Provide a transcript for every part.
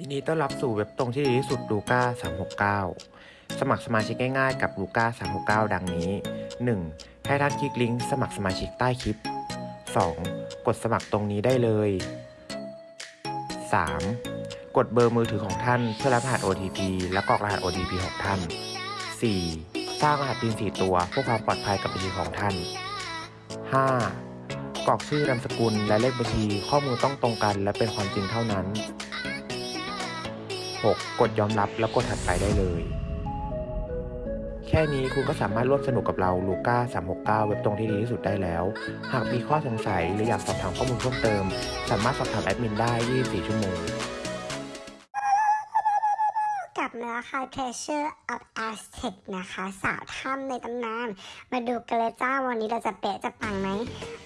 ยินดีต้อนรับสู่เว็บตรงที่ดีที่สุดลูก้า369 สมัครสมาชิกง่ายๆกับลูก้า369 ดังนี้ 1. ให้ท่านคลิกลิงก์สมัครสมาชิกใต้คลิป 2. กดสมัครตรงนี้ได้เลย 3. กดเบอร์มือถือของท่านเพื่อรับรหัส OTP และกรอกรหัส OTP ของท่าน 4. สร้างรหัส PIN 4ตัวเพื่อความปลอดภัยกับบัญชีของท่าน 5. กรอกชื่อนามสกุลและเลขบัญชีข้อมูลต้องตรงกัน และเป็นความจริงเท่านั้น 6. กดยอมรับแล้วกดถัดไปได้เลย แค่นี้คุณก็สามารถร่วมสนุกกับเราลูก้า369 เว็บตรงที่ดีที่สุดได้แล้ว หากมีข้อสงสัยหรืออยากสอบถามข้อมูลเพิ่มเติม สามารถสอบถามแอดมินได้ 24 ชั่วโมง กลับมาแล้วค่ะ Treasure of Aztec นะคะ สาวถ้ำในตำนาน มาดูกันเลยจ้าวันนี้เราจะเป๊ะจะปังไหม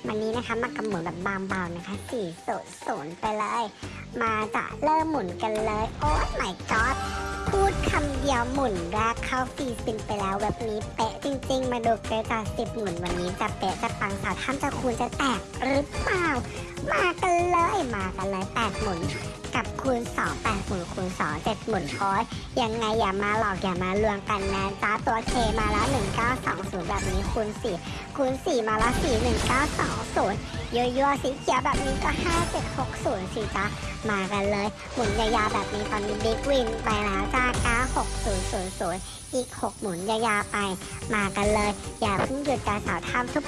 วันนี้นะคะมากำหมุนแบบบางเบานะคะ4 0 0ไปเลย มาจะเริ่มหมุนกันเลย โอ้ my god พูดคำเดียวหมุนแรกเข้าฟรีสปินไปแล้วแบบนี้เป๊ะจริง ๆ มาดูเกรดจาสิบหมุนวันนี้จะเป๊ะจะปังสาวถ้ำจะคูณจะแตกหรือเปล่า มากันเลยมากันเลยแปดหมุน กับคูณ2 8หมุนคูณ2 7หมุนคอยยังไงอย่ามาหลอกอย่ามาลวงกันนะจ้าตัวเคมาแล้ว 1920 แบบนี้คูณ4คูณ4 มาแล้ว 4 1920ยั่วๆสีเขียวแบบนี้ก็ 5760สิจ้ามากันเลย หมุนยาวๆแบบนี้ตอนนี้บิ๊กวินไปแล้วจ้า96000 อีก 6 หมุนยาวๆไป มากันเลย อย่าเพิ่งหยุดการสาวทำทุก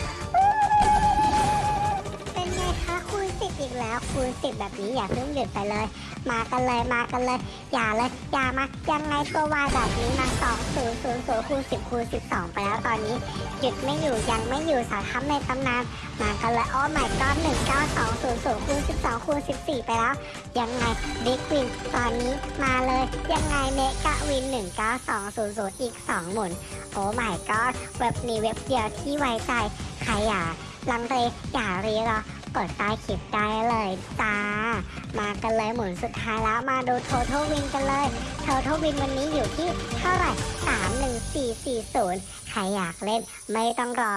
เป็นไงคะคูณสิบอีกแล้ว คูณสิบแบบนี้อย่าเพิ่งหยุดไปเลย มากันเลยมากันเลย อย่าเลยอย่ามายังไงตัววายแบบนี้มาสองศูนย์ศูนย์ศูนย์คูณสิบคูณสิบสองไปแล้วตอนนี้ หยุดไม่อยู่ยังไม่อยู่สาวทับในตำนานมากันเลยโอ้ my god หนึ่งเก้าสองศูนย์ศูนย์คูณสิบสองคูณสิบสี่ไปแล้ว ยังไง big win ตอนนี้มาเลยยังไง mega win หนึ่งเก้าสองศูนย์ศูนย์อีกสองหมุนโอ้ my god เว็บนี้เว็บเดียวที่ไว้ใจใครอย่าลังเลอย่ารีรอ กดใต้คลิปได้เลยจ้า มากันเลยหมุนสุดท้ายแล้วมาดู total win กันเลย total win วันนี้อยู่ที่เท่าไหร่ 31440 ใครอยากเล่นไม่ต้องรอ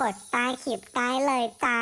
กดใต้คลิปได้เลยจ้า